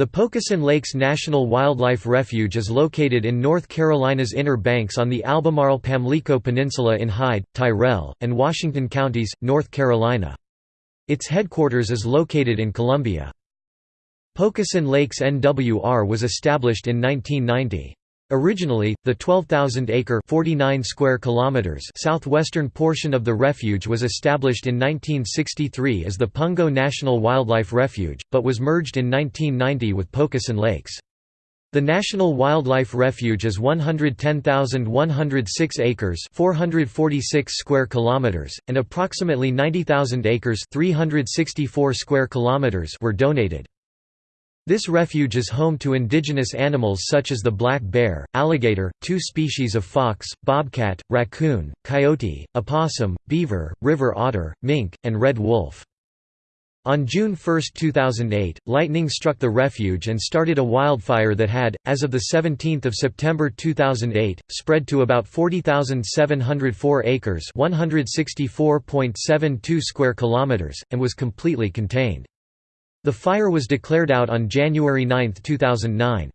The Pocosin Lakes National Wildlife Refuge is located in North Carolina's Inner Banks on the Albemarle-Pamlico Peninsula in Hyde, Tyrrell, and Washington counties, North Carolina. Its headquarters is located in Columbia. Pocosin Lakes NWR was established in 1990. Originally, the 12,000-acre (49 square kilometers) southwestern portion of the refuge was established in 1963 as the Pungo National Wildlife Refuge, but was merged in 1990 with Pocosin Lakes. The National Wildlife Refuge is 110,106 acres (446 square kilometers) and approximately 90,000 acres (364 square kilometers) were donated. This refuge is home to indigenous animals such as the black bear, alligator, two species of fox, bobcat, raccoon, coyote, opossum, beaver, river otter, mink, and red wolf. On June 1, 2008, lightning struck the refuge and started a wildfire that had, as of 17 September 2008, spread to about 40,704 acres 164.72 square kilometers, and was completely contained. The fire was declared out on January 9, 2009.